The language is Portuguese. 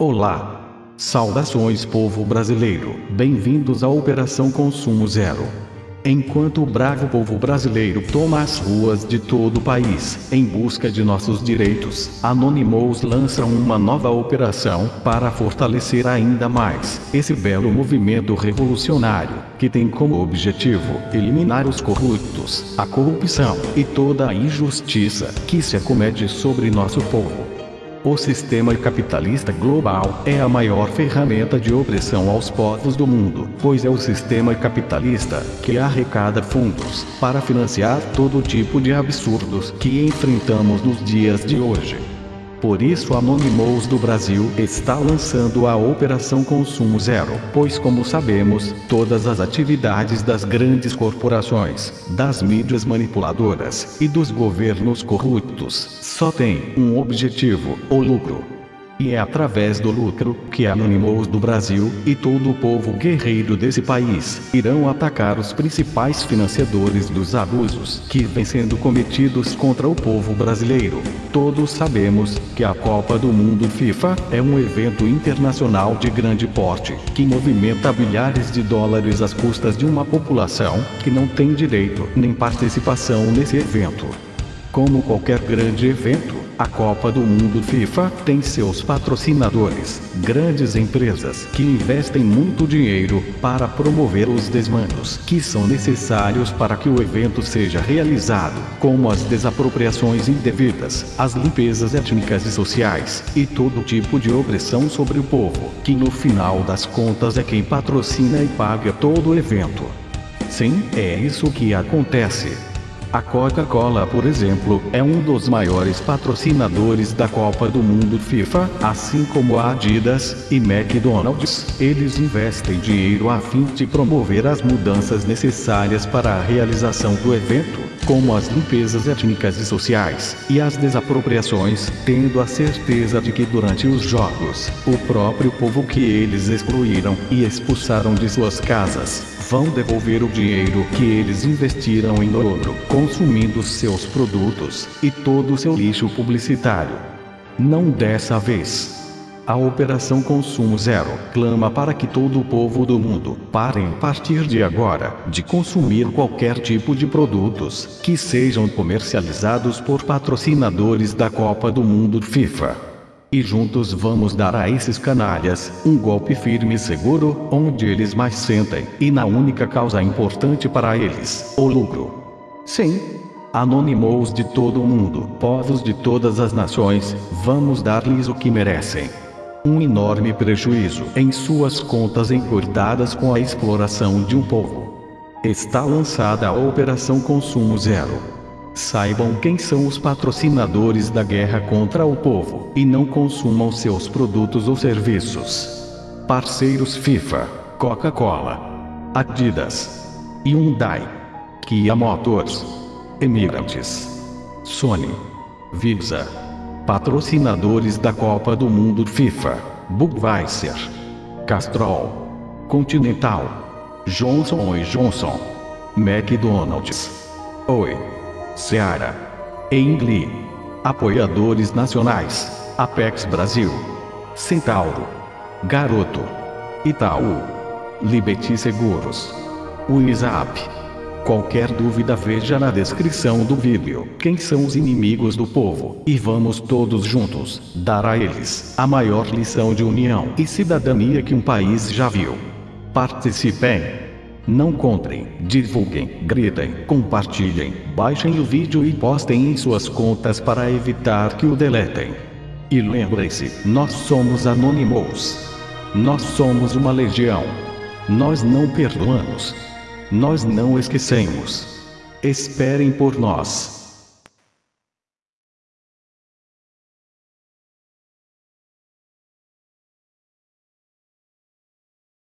Olá! Saudações povo brasileiro, bem-vindos à Operação Consumo Zero. Enquanto o bravo povo brasileiro toma as ruas de todo o país, em busca de nossos direitos, Anonymous lança uma nova operação, para fortalecer ainda mais, esse belo movimento revolucionário, que tem como objetivo, eliminar os corruptos, a corrupção, e toda a injustiça, que se acomete sobre nosso povo. O sistema capitalista global é a maior ferramenta de opressão aos povos do mundo, pois é o sistema capitalista que arrecada fundos para financiar todo tipo de absurdos que enfrentamos nos dias de hoje. Por isso a Anonymous do Brasil está lançando a Operação Consumo Zero, pois como sabemos, todas as atividades das grandes corporações, das mídias manipuladoras e dos governos corruptos só têm um objetivo, o lucro. E é através do lucro que Anonymous do Brasil e todo o povo guerreiro desse país irão atacar os principais financiadores dos abusos que vêm sendo cometidos contra o povo brasileiro. Todos sabemos que a Copa do Mundo FIFA é um evento internacional de grande porte que movimenta bilhares de dólares às custas de uma população que não tem direito nem participação nesse evento. Como qualquer grande evento, a Copa do Mundo FIFA tem seus patrocinadores, grandes empresas que investem muito dinheiro para promover os desmandos que são necessários para que o evento seja realizado, como as desapropriações indevidas, as limpezas étnicas e sociais, e todo tipo de opressão sobre o povo, que no final das contas é quem patrocina e paga todo o evento. Sim, é isso que acontece. A Coca-Cola, por exemplo, é um dos maiores patrocinadores da Copa do Mundo FIFA, assim como a Adidas e McDonald's. Eles investem dinheiro a fim de promover as mudanças necessárias para a realização do evento, como as limpezas étnicas e sociais, e as desapropriações, tendo a certeza de que durante os jogos, o próprio povo que eles excluíram e expulsaram de suas casas, vão devolver o dinheiro que eles investiram em dobro, consumindo seus produtos e todo o seu lixo publicitário. Não dessa vez. A Operação Consumo Zero clama para que todo o povo do mundo parem a partir de agora de consumir qualquer tipo de produtos que sejam comercializados por patrocinadores da Copa do Mundo FIFA. E juntos vamos dar a esses canalhas um golpe firme e seguro, onde eles mais sentem, e na única causa importante para eles, o lucro. Sim. Anonymous de todo o mundo, povos de todas as nações, vamos dar-lhes o que merecem. Um enorme prejuízo em suas contas encurtadas com a exploração de um povo. Está lançada a Operação Consumo Zero Saibam quem são os patrocinadores da guerra contra o povo e não consumam seus produtos ou serviços. Parceiros FIFA, Coca-Cola, Adidas, Hyundai, Kia Motors, Emirates, Sony, Visa. Patrocinadores da Copa do Mundo FIFA, Budweiser, Castrol, Continental, Johnson Johnson, McDonald's. Oi. Seara. Engli. Apoiadores nacionais. Apex Brasil. Centauro. Garoto. Itaú. Liberty Seguros. WhatsApp. Qualquer dúvida veja na descrição do vídeo quem são os inimigos do povo e vamos todos juntos dar a eles a maior lição de união e cidadania que um país já viu. Participem! Não comprem, divulguem, gritem, compartilhem, baixem o vídeo e postem em suas contas para evitar que o deletem. E lembrem-se, nós somos Anonymous. Nós somos uma legião. Nós não perdoamos. Nós não esquecemos. Esperem por nós.